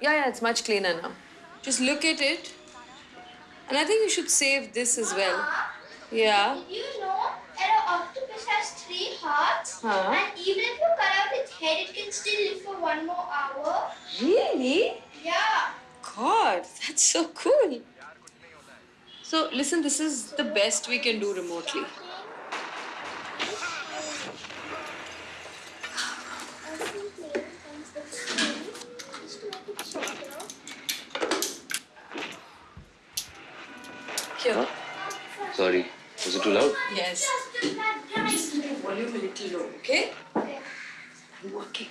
Yeah, yeah, it's much cleaner now. Just look at it. And I think you should save this as well. Yeah. Did you know that an octopus has three hearts? Huh? And even if you cut out its head, it can still live for one more hour. Really? Yeah. God, that's so cool. So, listen, this is the best we can do remotely. Here. Sorry, was it too loud? Yes. Volume a little low, okay? I'm working.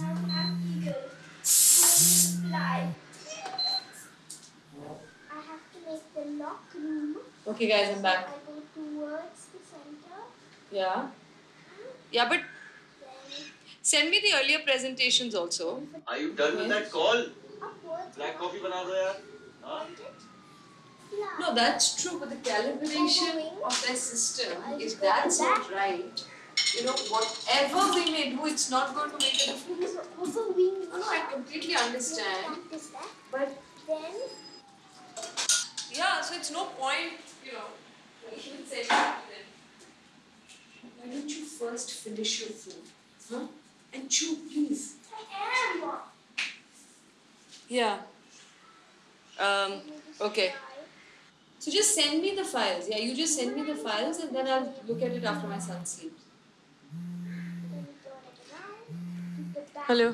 Now I'm eagle. Fly. I have to make the lock room. Okay, guys, I'm back. I go towards the center. Yeah. Yeah, but send me the earlier presentations also. Are you done with that call? upwards. Black coffee बना दो यार. हाँ? Fly. No, that's true, but the calibration of their system, if that's not right, you know, whatever we may do, it's not going to make a difference. Over wing. No, no, I completely understand. Practice that. But Then yeah, so it's no point, you know, even saying that to them. Why don't you first finish your food? Huh? And chew, please. I am. Yeah. Um, okay. So just send me the files. Yeah, you just send me the files and then I'll look at it after my son sleeps. Hello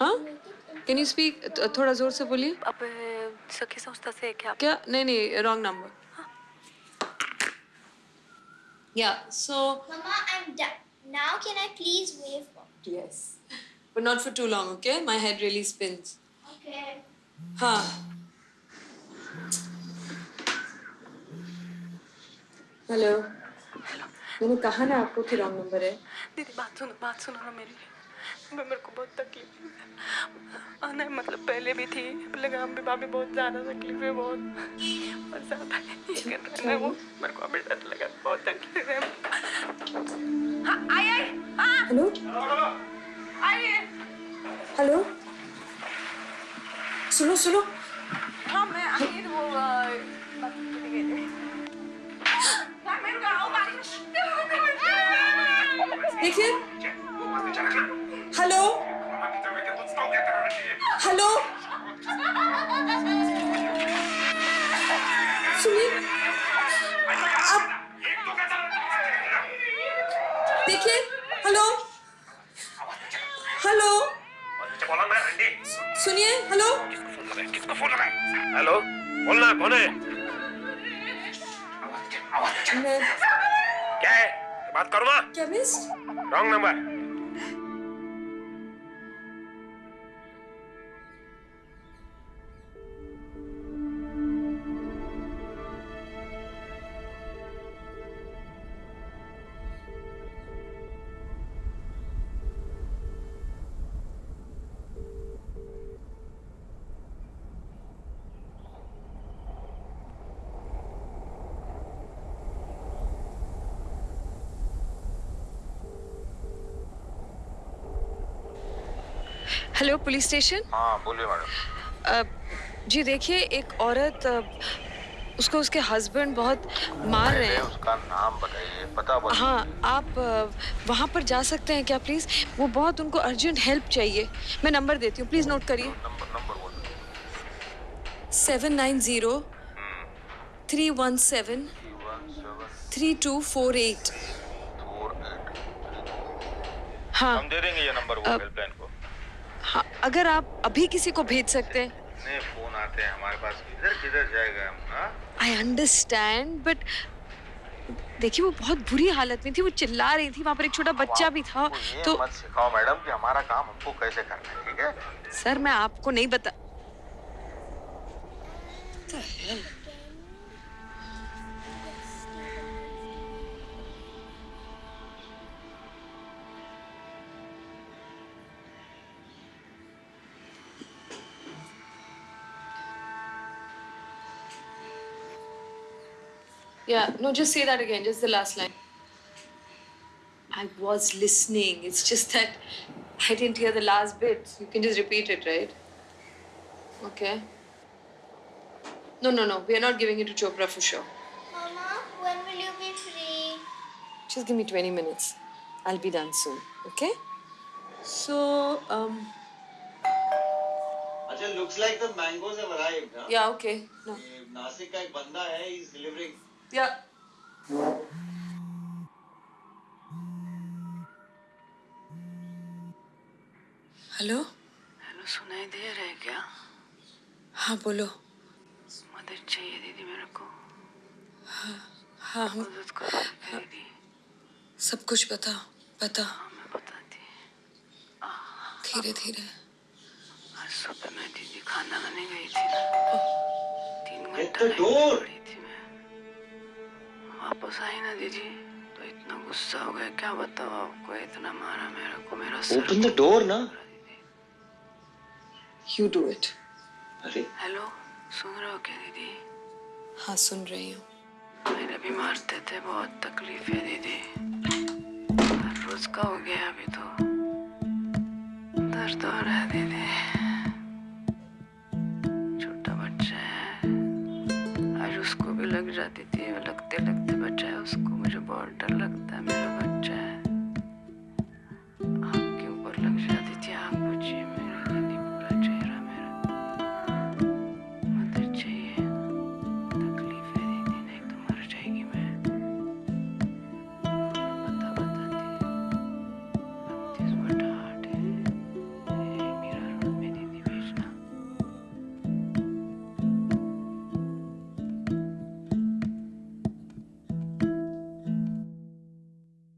हाँ can you speak थोड़ा जोर से बोलिए अब सखी संस्था से क्या क्या नहीं नहीं रॉन्ग नंबर या so Mama, I'm done. Now can I please wave? Yes But not for too long okay my head really spins Okay. हाँ हेलो मैंने कहा ना आपको कि रॉन्ग नंबर है। दीदी बात सुनो बात सुनो ना मेरी। मैं मेरे को बहुत तकलीफ़ है। नहीं मतलब पहले भी थी हम भी भाभी बहुत ज़्यादा तकलीफ़ है बहुत। बहुत ज़्यादा ये कर रहे हैं वो। मेरे को अभी डर लगा बहुत तकलीफ़ है। हाँ आई आई। हाँ। हेलो आई हेलो? सुनो सुनो। हाँ मैं आई वो देखिए। हेलो? हेलो? सुनिए। chemist? Wrong number. Hello police station हाँ बोलिए मैडम जी देखिए एक औरत उसको उसके हस्बैंड बहुत मार रहे हैं। उसका नाम बताइए पता बताइए हाँ आप वहाँ पर जा सकते हैं क्या प्लीज़ वो बहुत उनको अर्जेंट हेल्प चाहिए। मैं नंबर देती हूँ प्लीज़ नोट करिए। नंबर नंबर बोलो seven nine zero three one seven three two four eight हाँ। हम दे देंगे ये नंबर वो हेल्पलाइन अगर आप अभी किसी को भेज सकते हैं। इतने फ़ोन आते हैं हमारे पास। किधर किधर जाएगा हम आई अंडरस्टैंड बट देखिए वो बहुत बुरी हालत में थी वो चिल्ला रही थी वहाँ पर एक छोटा बच्चा भी था तो मत सिखाओ मैडम कि हमारा काम हमको कैसे करना है ठीक है? सर मैं आपको नहीं बता Yeah, no, just say that again, just the last line. I was listening. It's just that I didn't hear the last bit. You can just repeat it, right? Okay. No, no, no. We are not giving it to Chopra for sure. Mama, when will you be free? Just give me 20 minutes. I'll be done soon, okay? So, um... Achha, looks like the mangoes have arrived, huh? Yeah, okay. No. Nasik ka ek banda hai, he's delivering. Yeah. Hello hello सुनाई दे रहा है क्या? हाँ बोलो। मदद चाहिए दीदी मेरे को। हाँ हम मदद करो दीदी। सब कुछ बता बता हाँ मैं बताती धीरे धीरे। आज सुबह मैं दीदी खाना खाने गई थी ना। तीन घंटा में खड़ी थी। वापस आई ना दीदी। तो इतना गुस्सा हो गया क्या बताओ आपको? इतना मारा मेरे को मेरा सर Open the door ना. यू डू इट अरे। हेलो सुन रहे हो क्या दीदी? हाँ सुन रही हूँ। मेरे भी मारते थे बहुत तकलीफ़ है दीदी। हर रोज का हो गया अभी तो। दर्द हो रहा है दीदी। छोटा बच्चा है। आज उसको भी लग जाती थी लगते लगते बचा है उसको मुझे बहुत डर लगता है मेरा